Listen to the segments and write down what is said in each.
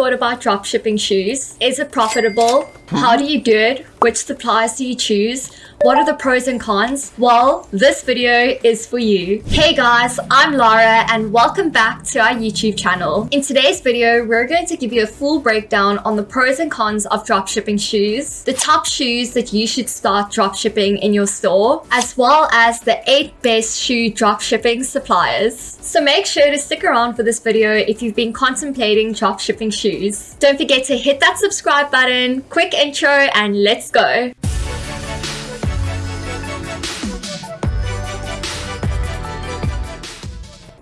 thought about dropshipping shoes? Is it profitable? How do you do it? Which suppliers do you choose? What are the pros and cons? Well, this video is for you. Hey guys, I'm Lara and welcome back to our YouTube channel. In today's video, we're going to give you a full breakdown on the pros and cons of dropshipping shoes, the top shoes that you should start dropshipping in your store, as well as the 8 best shoe dropshipping suppliers. So make sure to stick around for this video if you've been contemplating dropshipping shoes. Don't forget to hit that subscribe button, quick intro and let's go.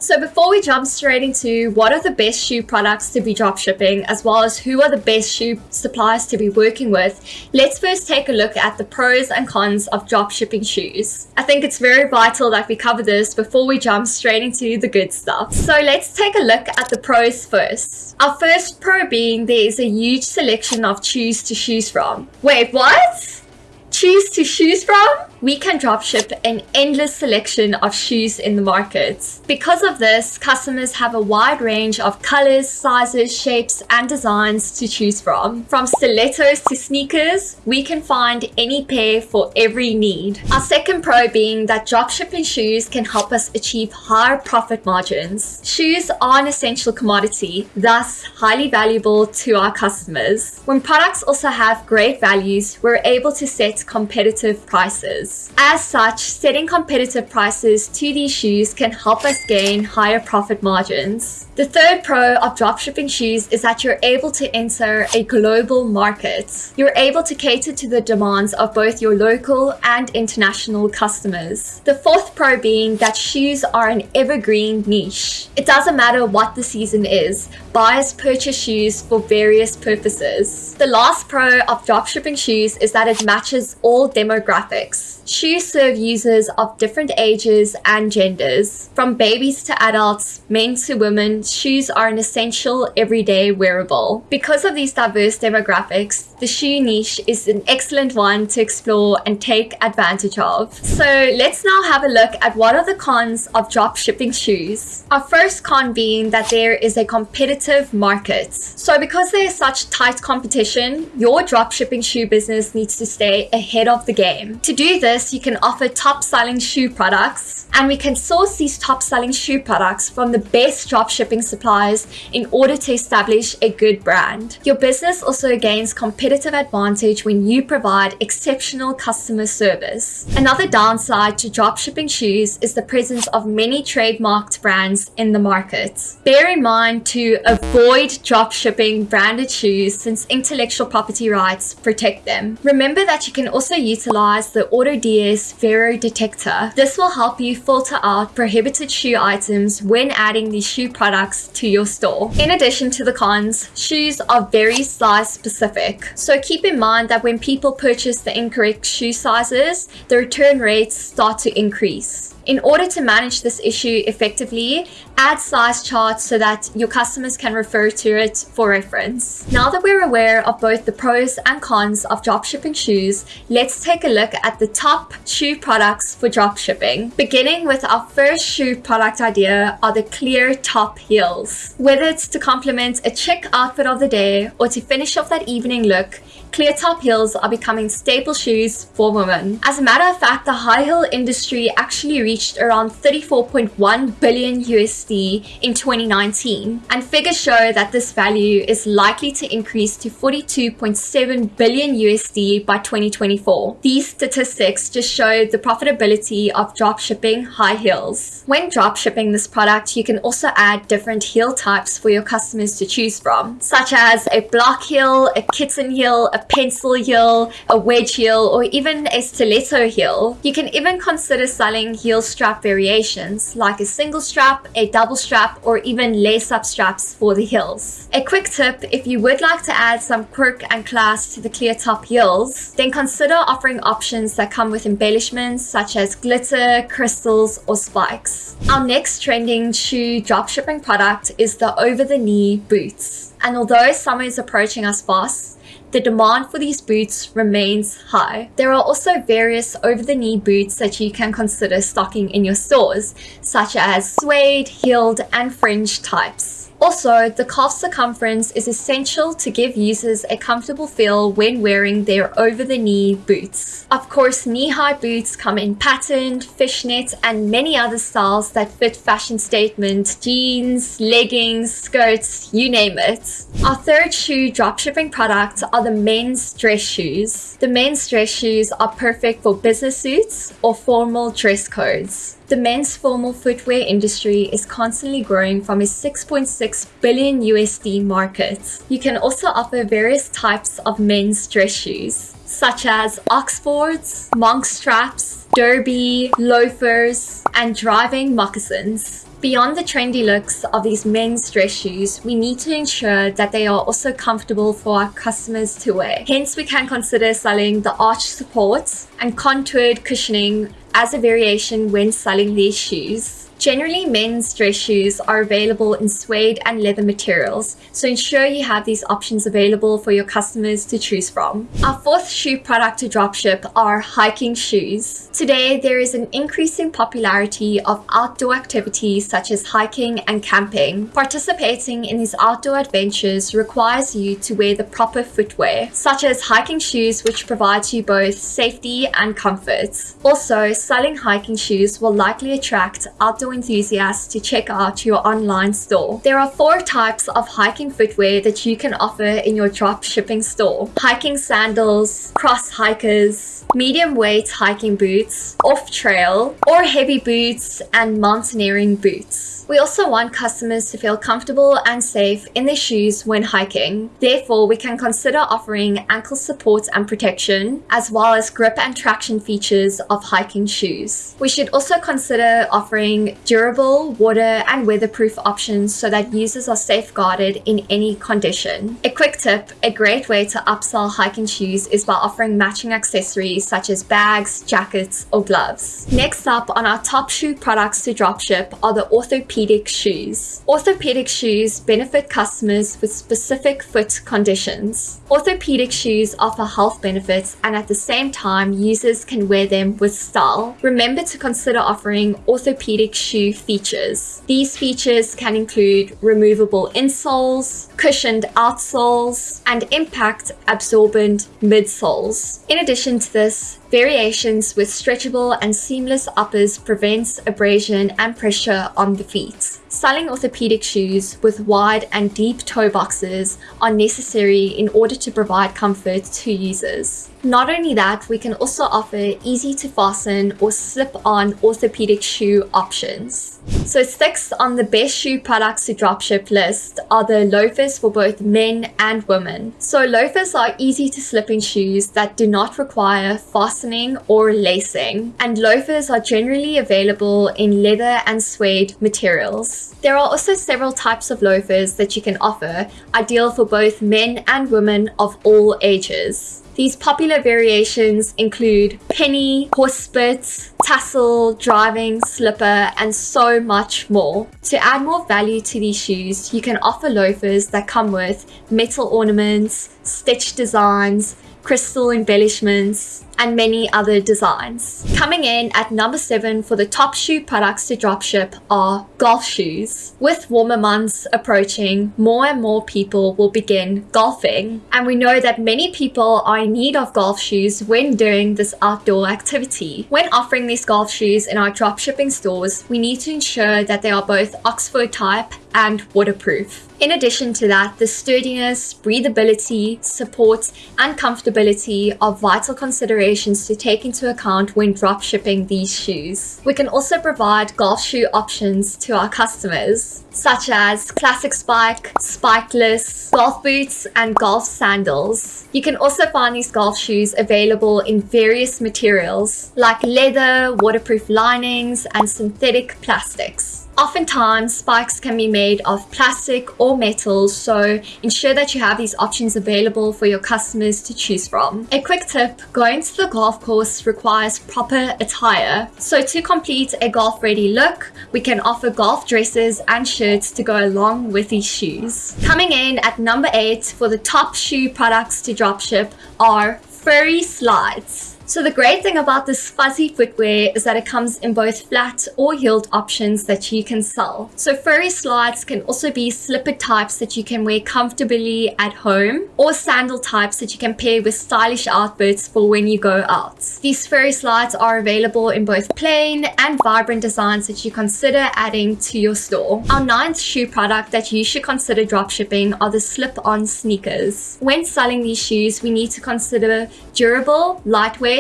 So before we jump straight into what are the best shoe products to be dropshipping, as well as who are the best shoe suppliers to be working with, let's first take a look at the pros and cons of dropshipping shoes. I think it's very vital that we cover this before we jump straight into the good stuff. So let's take a look at the pros first. Our first pro being there is a huge selection of shoes to choose from. Wait, what? Choose to choose from? We can dropship an endless selection of shoes in the market. Because of this, customers have a wide range of colors, sizes, shapes, and designs to choose from. From stilettos to sneakers, we can find any pair for every need. Our second pro being that dropshipping shoes can help us achieve higher profit margins. Shoes are an essential commodity, thus highly valuable to our customers. When products also have great values, we're able to set competitive prices As such, setting competitive prices to these shoes can help us gain higher profit margins. The third pro of dropshipping shoes is that you're able to enter a global market. You're able to cater to the demands of both your local and international customers. The fourth pro being that shoes are an evergreen niche. It doesn't matter what the season is, buyers purchase shoes for various purposes. The last pro of dropshipping shoes is that it matches all demographics. Shoes serve users of different ages and genders. From babies to adults, men to women, shoes are an essential everyday wearable. Because of these diverse demographics, the shoe niche is an excellent one to explore and take advantage of. So let's now have a look at what are the cons of drop shipping shoes. Our first con being that there is a competitive market. So because there is such tight competition, your drop shipping shoe business needs to stay ahead of the game. To do this, this, you can offer top selling shoe products and we can source these top selling shoe products from the best drop shipping suppliers in order to establish a good brand. Your business also gains competitive advantage when you provide exceptional customer service. Another downside to drop shipping shoes is the presence of many trademarked brands in the market. Bear in mind to avoid drop shipping branded shoes since intellectual property rights protect them. Remember that you can also utilize the auto DS Vero detector. This will help you filter out prohibited shoe items when adding these shoe products to your store. In addition to the cons, shoes are very size specific. So keep in mind that when people purchase the incorrect shoe sizes, the return rates start to increase. In order to manage this issue effectively, add size charts so that your customers can refer to it for reference. Now that we're aware of both the pros and cons of dropshipping shoes, let's take a look at the top shoe products for dropshipping. Beginning with our first shoe product idea are the clear top heels. Whether it's to complement a chic outfit of the day or to finish off that evening look, clear top heels are becoming staple shoes for women. As a matter of fact, the high heel industry actually reached around 34.1 billion USD in 2019, and figures show that this value is likely to increase to 42.7 billion USD by 2024. These statistics just show the profitability of dropshipping high heels. When dropshipping this product, you can also add different heel types for your customers to choose from, such as a block heel, a kitten heel, a pencil heel, a wedge heel, or even a stiletto heel. You can even consider selling heel strap variations like a single strap, a double strap, or even lace-up straps for the heels. A quick tip, if you would like to add some quirk and class to the clear top heels, then consider offering options that come with embellishments such as glitter, crystals, or spikes. Our next trending shoe dropshipping product is the over-the-knee boots. And although summer is approaching us fast, the demand for these boots remains high. There are also various over-the-knee boots that you can consider stocking in your stores, such as suede, heeled, and fringe types. Also, the calf circumference is essential to give users a comfortable feel when wearing their over-the-knee boots. Of course, knee-high boots come in patterned, fishnet, and many other styles that fit fashion statement jeans, leggings, skirts, you name it. Our third shoe dropshipping product are the men's dress shoes. The men's dress shoes are perfect for business suits or formal dress codes. The men's formal footwear industry is constantly growing from a 6.6 billion USD market. You can also offer various types of men's dress shoes, such as Oxfords, monk straps, derby, loafers, and driving moccasins. Beyond the trendy looks of these men's dress shoes, we need to ensure that they are also comfortable for our customers to wear. Hence, we can consider selling the arch supports and contoured cushioning as a variation when selling these shoes. Generally, men's dress shoes are available in suede and leather materials, so ensure you have these options available for your customers to choose from. Our fourth shoe product to dropship are hiking shoes. Today, there is an increasing popularity of outdoor activities such as hiking and camping. Participating in these outdoor adventures requires you to wear the proper footwear, such as hiking shoes which provides you both safety and comfort. Also, selling hiking shoes will likely attract outdoor enthusiasts to check out your online store. There are four types of hiking footwear that you can offer in your drop shipping store. Hiking sandals, cross hikers, medium weight hiking boots, off trail, or heavy boots and mountaineering boots. We also want customers to feel comfortable and safe in their shoes when hiking. Therefore, we can consider offering ankle support and protection, as well as grip and traction features of hiking shoes. We should also consider offering durable, water and weatherproof options so that users are safeguarded in any condition. A quick tip, a great way to upsell hiking shoes is by offering matching accessories such as bags, jackets or gloves. Next up on our top shoe products to dropship are the orthopedic shoes. Orthopedic shoes benefit customers with specific foot conditions. Orthopedic shoes offer health benefits and at the same time users can wear them with style. Remember to consider offering orthopedic shoe features. These features can include removable insoles, cushioned outsoles, and impact absorbent midsoles. In addition to this, Variations with stretchable and seamless uppers prevents abrasion and pressure on the feet. Selling orthopedic shoes with wide and deep toe boxes are necessary in order to provide comfort to users. Not only that, we can also offer easy to fasten or slip on orthopedic shoe options. So six on the best shoe products to dropship list are the loafers for both men and women. So loafers are easy to slip in shoes that do not require fastening or lacing. And loafers are generally available in leather and suede materials. There are also several types of loafers that you can offer, ideal for both men and women of all ages. These popular variations include penny, horsebit, tassel, driving, slipper, and so much more. To add more value to these shoes, you can offer loafers that come with metal ornaments, stitch designs, crystal embellishments, and many other designs. Coming in at number 7 for the top shoe products to dropship are golf shoes. With warmer months approaching, more and more people will begin golfing. And we know that many people are in need of golf shoes when doing this outdoor activity. When offering these golf shoes in our dropshipping stores, we need to ensure that they are both Oxford type and waterproof. In addition to that, the sturdiness, breathability, support, and comfortability are vital considerations to take into account when drop shipping these shoes. We can also provide golf shoe options to our customers, such as classic spike, spikeless, golf boots, and golf sandals. You can also find these golf shoes available in various materials like leather, waterproof linings, and synthetic plastics. Oftentimes, spikes can be made of plastic or metal, so ensure that you have these options available for your customers to choose from. A quick tip, going to the golf course requires proper attire. So to complete a golf ready look, we can offer golf dresses and shirts to go along with these shoes. Coming in at number 8 for the top shoe products to dropship are furry slides. So the great thing about this fuzzy footwear is that it comes in both flat or heeled options that you can sell. So furry slides can also be slipper types that you can wear comfortably at home or sandal types that you can pair with stylish outfits for when you go out. These furry slides are available in both plain and vibrant designs that you consider adding to your store. Our ninth shoe product that you should consider dropshipping are the slip-on sneakers. When selling these shoes, we need to consider durable, lightweight,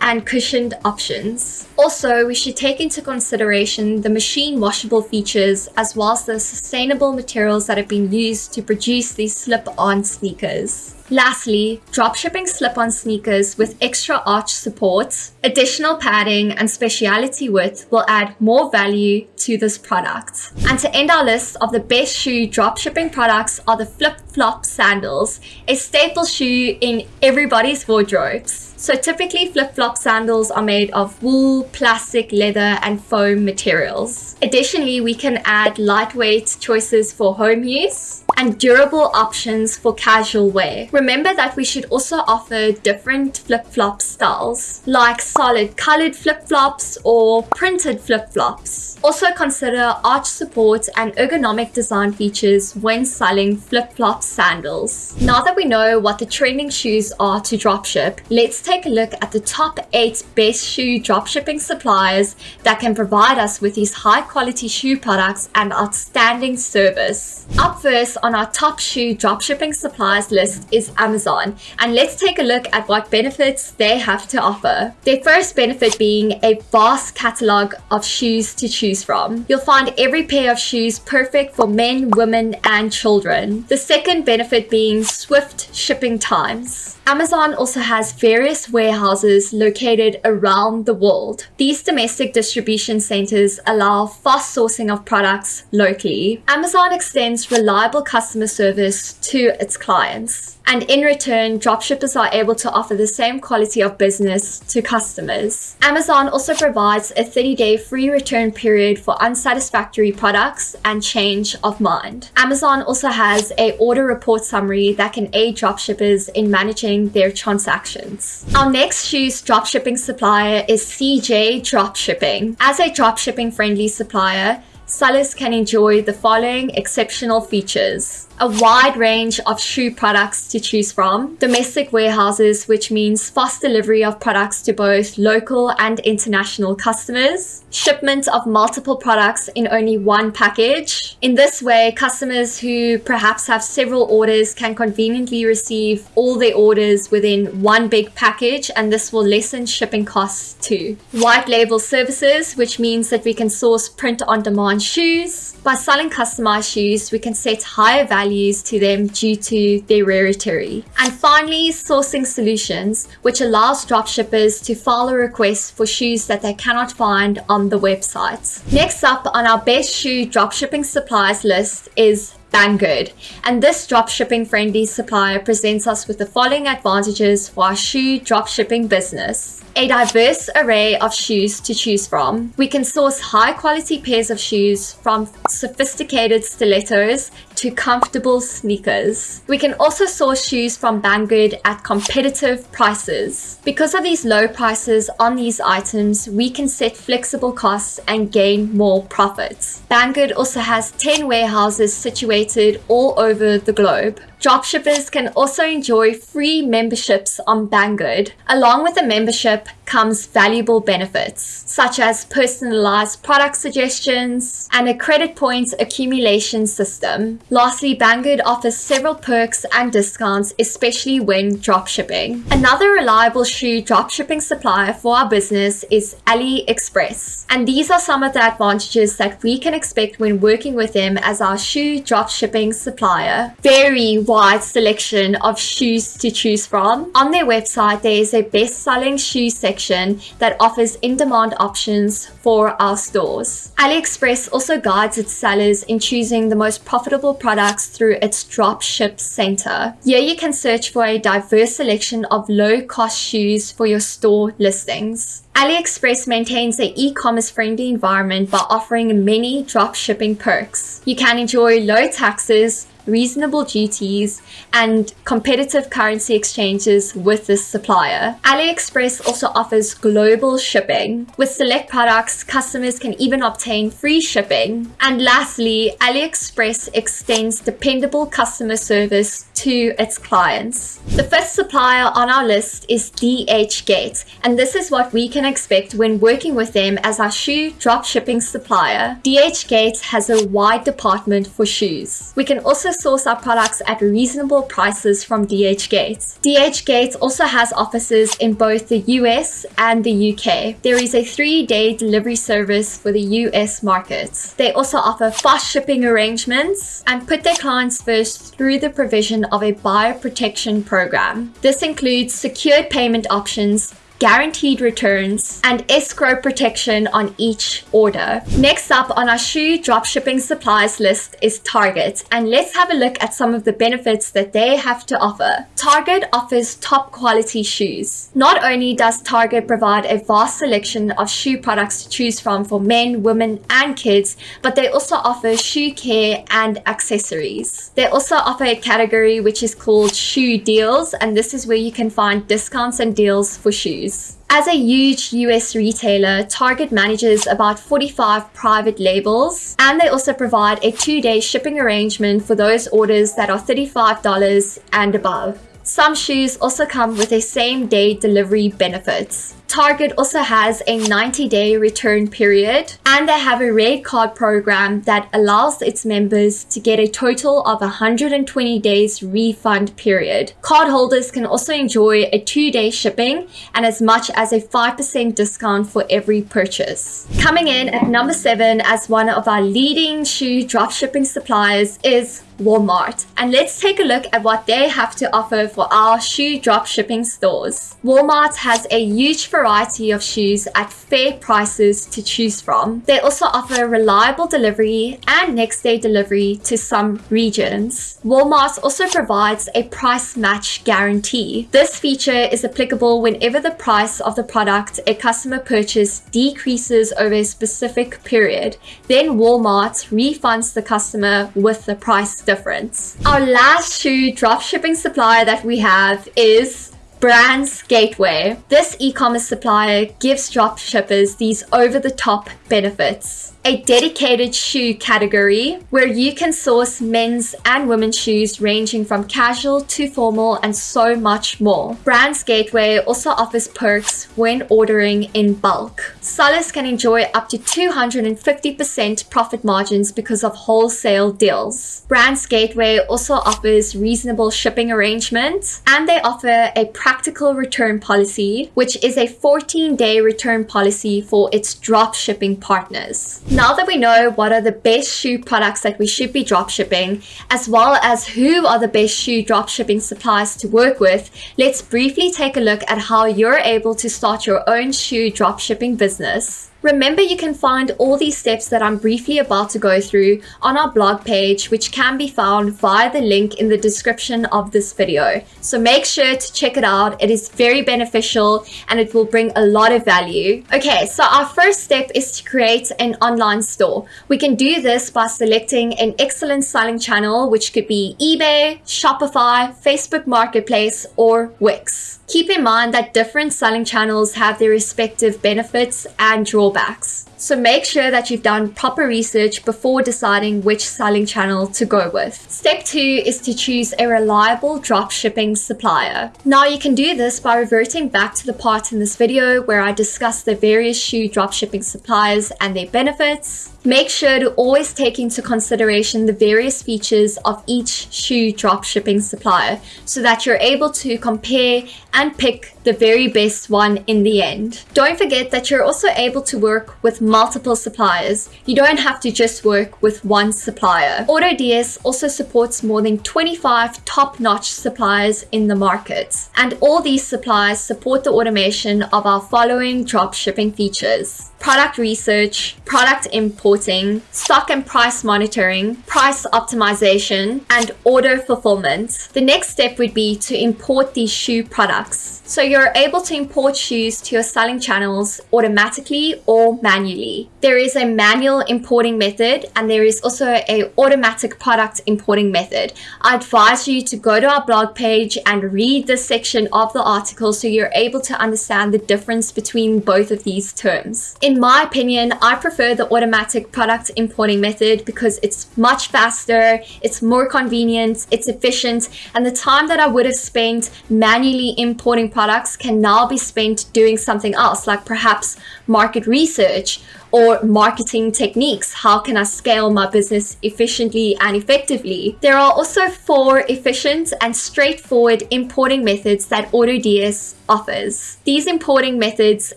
and cushioned options. Also, we should take into consideration the machine washable features as well as the sustainable materials that have been used to produce these slip-on sneakers. Lastly, dropshipping slip-on sneakers with extra arch support, additional padding, and speciality width will add more value to this product. And to end our list of the best shoe dropshipping products are the flip-flop sandals, a staple shoe in everybody's wardrobes. So typically flip-flop sandals are made of wool, plastic, leather, and foam materials. Additionally, we can add lightweight choices for home use and durable options for casual wear. Remember that we should also offer different flip-flop styles, like solid colored flip-flops or printed flip-flops. Also consider arch support and ergonomic design features when selling flip-flop sandals. Now that we know what the trending shoes are to dropship, let's take a look at the top 8 best shoe dropshipping suppliers that can provide us with these high quality shoe products and outstanding service. Up first on our top shoe dropshipping suppliers list is Amazon and let's take a look at what benefits they have to offer. Their first benefit being a vast catalog of shoes to choose from. You'll find every pair of shoes perfect for men, women and children. The second benefit being swift shipping times. Amazon also has various warehouses located around the world. These domestic distribution centers allow fast sourcing of products locally. Amazon extends reliable customer service to its clients. And in return, dropshippers are able to offer the same quality of business to customers. Amazon also provides a 30-day free return period for unsatisfactory products and change of mind. Amazon also has a order report summary that can aid dropshippers in managing their transactions. Our next shoes dropshipping supplier is CJ Dropshipping. As a dropshipping friendly supplier, sellers can enjoy the following exceptional features a wide range of shoe products to choose from, domestic warehouses, which means fast delivery of products to both local and international customers, shipment of multiple products in only one package. In this way, customers who perhaps have several orders can conveniently receive all their orders within one big package, and this will lessen shipping costs too. White label services, which means that we can source print on demand shoes. By selling customized shoes, we can set higher value values to them due to their rarity. And finally, sourcing solutions, which allows dropshippers to file a request for shoes that they cannot find on the website. Next up on our best shoe dropshipping suppliers list is Banggood. And this dropshipping friendly supplier presents us with the following advantages for our shoe dropshipping business a diverse array of shoes to choose from. We can source high quality pairs of shoes from sophisticated stilettos to comfortable sneakers. We can also source shoes from Banggood at competitive prices. Because of these low prices on these items, we can set flexible costs and gain more profits. Banggood also has 10 warehouses situated all over the globe. Dropshippers can also enjoy free memberships on Banggood. Along with the membership comes valuable benefits, such as personalized product suggestions and a credit points accumulation system. Lastly, Banggood offers several perks and discounts, especially when dropshipping. Another reliable shoe dropshipping supplier for our business is AliExpress. And these are some of the advantages that we can expect when working with them as our shoe dropshipping supplier. Very wide selection of shoes to choose from. On their website, there is a best-selling shoe section that offers in-demand options for our stores. AliExpress also guides its sellers in choosing the most profitable products through its dropship center. Here you can search for a diverse selection of low-cost shoes for your store listings. AliExpress maintains an e-commerce friendly environment by offering many drop shipping perks. You can enjoy low taxes, reasonable duties, and competitive currency exchanges with this supplier. AliExpress also offers global shipping. With select products, customers can even obtain free shipping. And lastly, AliExpress extends dependable customer service to its clients. The fifth supplier on our list is DHgate, and this is what we can expect when working with them as our shoe drop shipping supplier. DHgate has a wide department for shoes. We can also source our products at reasonable prices from DHgate. DHgate also has offices in both the US and the UK. There is a three-day delivery service for the US markets. They also offer fast shipping arrangements and put their clients first through the provision of a buyer protection program. This includes secured payment options, guaranteed returns, and escrow protection on each order. Next up on our shoe dropshipping supplies list is Target, and let's have a look at some of the benefits that they have to offer. Target offers top quality shoes. Not only does Target provide a vast selection of shoe products to choose from for men, women, and kids, but they also offer shoe care and accessories. They also offer a category which is called shoe deals, and this is where you can find discounts and deals for shoes. As a huge US retailer, Target manages about 45 private labels and they also provide a two day shipping arrangement for those orders that are $35 and above. Some shoes also come with a same day delivery benefits. Target also has a 90 day return period and they have a red card program that allows its members to get a total of 120 days refund period. Cardholders can also enjoy a two day shipping and as much as a 5% discount for every purchase. Coming in at number seven as one of our leading shoe dropshipping suppliers is Walmart. And let's take a look at what they have to offer for our shoe dropshipping stores. Walmart has a huge variety of shoes at fair prices to choose from. They also offer reliable delivery and next day delivery to some regions. Walmart also provides a price match guarantee. This feature is applicable whenever the price of the product a customer purchased decreases over a specific period. Then Walmart refunds the customer with the price difference. Our last shoe dropshipping supplier that we have is Brands Gateway. This e-commerce supplier gives dropshippers these over-the-top benefits a dedicated shoe category where you can source men's and women's shoes ranging from casual to formal and so much more. Brands Gateway also offers perks when ordering in bulk. Sellers can enjoy up to 250% profit margins because of wholesale deals. Brands Gateway also offers reasonable shipping arrangements and they offer a practical return policy, which is a 14 day return policy for its drop shipping partners. Now that we know what are the best shoe products that we should be drop shipping, as well as who are the best shoe drop shipping suppliers to work with, let's briefly take a look at how you're able to start your own shoe drop shipping business. Remember, you can find all these steps that I'm briefly about to go through on our blog page, which can be found via the link in the description of this video. So make sure to check it out. It is very beneficial and it will bring a lot of value. Okay, so our first step is to create an online store. We can do this by selecting an excellent selling channel, which could be eBay, Shopify, Facebook Marketplace, or Wix. Keep in mind that different selling channels have their respective benefits and drawbacks. So make sure that you've done proper research before deciding which selling channel to go with. Step two is to choose a reliable drop shipping supplier. Now you can do this by reverting back to the part in this video where I discuss the various shoe drop shipping suppliers and their benefits. Make sure to always take into consideration the various features of each shoe drop shipping supplier so that you're able to compare and pick the very best one in the end. Don't forget that you're also able to work with multiple suppliers. You don't have to just work with one supplier. AutoDS also supports more than 25 top-notch suppliers in the market. And all these suppliers support the automation of our following drop shipping features product research, product importing, stock and price monitoring, price optimization, and order fulfillment. The next step would be to import these shoe products. So you're able to import shoes to your selling channels automatically or manually. There is a manual importing method and there is also a automatic product importing method. I advise you to go to our blog page and read this section of the article so you're able to understand the difference between both of these terms. In my opinion, I prefer the automatic product importing method because it's much faster, it's more convenient, it's efficient, and the time that I would have spent manually importing products can now be spent doing something else, like perhaps market research or marketing techniques. How can I scale my business efficiently and effectively? There are also four efficient and straightforward importing methods that AutoDS offers. These importing methods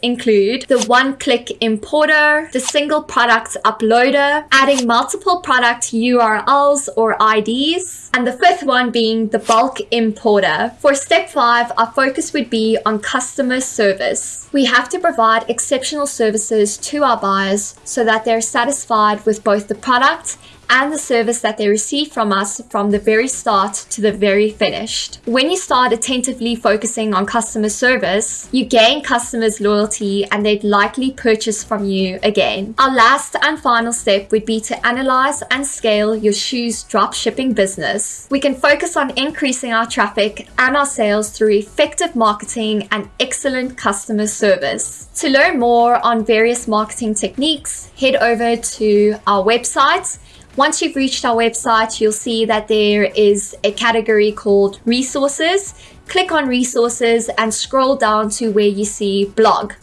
include the one-click importer, the single product uploader, adding multiple product URLs or IDs, and the fifth one being the bulk importer. For step five, our focus would be on customer service. We have to provide exceptional services to our buyers so that they're satisfied with both the product and the service that they receive from us from the very start to the very finished. When you start attentively focusing on customer service, you gain customers' loyalty and they'd likely purchase from you again. Our last and final step would be to analyze and scale your shoes drop shipping business. We can focus on increasing our traffic and our sales through effective marketing and excellent customer service. To learn more on various marketing techniques, head over to our website. Once you've reached our website, you'll see that there is a category called resources. Click on resources and scroll down to where you see blog.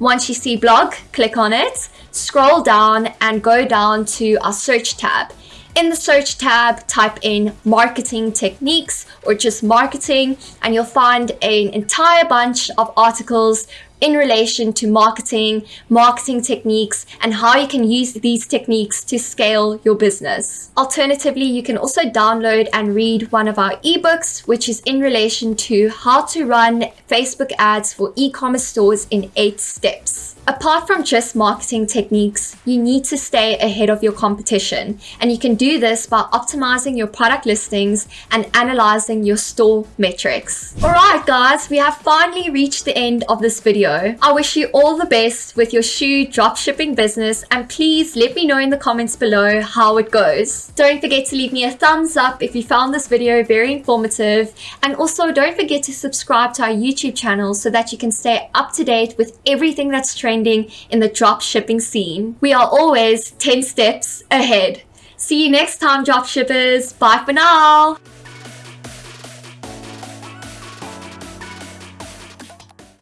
Once you see blog, click on it, scroll down and go down to our search tab. In the search tab, type in marketing techniques or just marketing, and you'll find an entire bunch of articles in relation to marketing, marketing techniques, and how you can use these techniques to scale your business. Alternatively, you can also download and read one of our ebooks, which is in relation to how to run Facebook ads for e-commerce stores in eight steps. Apart from just marketing techniques, you need to stay ahead of your competition, and you can do this by optimizing your product listings and analyzing your store metrics. Alright guys, we have finally reached the end of this video. I wish you all the best with your shoe dropshipping business and please let me know in the comments below how it goes. Don't forget to leave me a thumbs up if you found this video very informative and also don't forget to subscribe to our YouTube channel so that you can stay up to date with everything that's trending trending in the drop shipping scene. We are always 10 steps ahead. See you next time, drop shippers. Bye for now.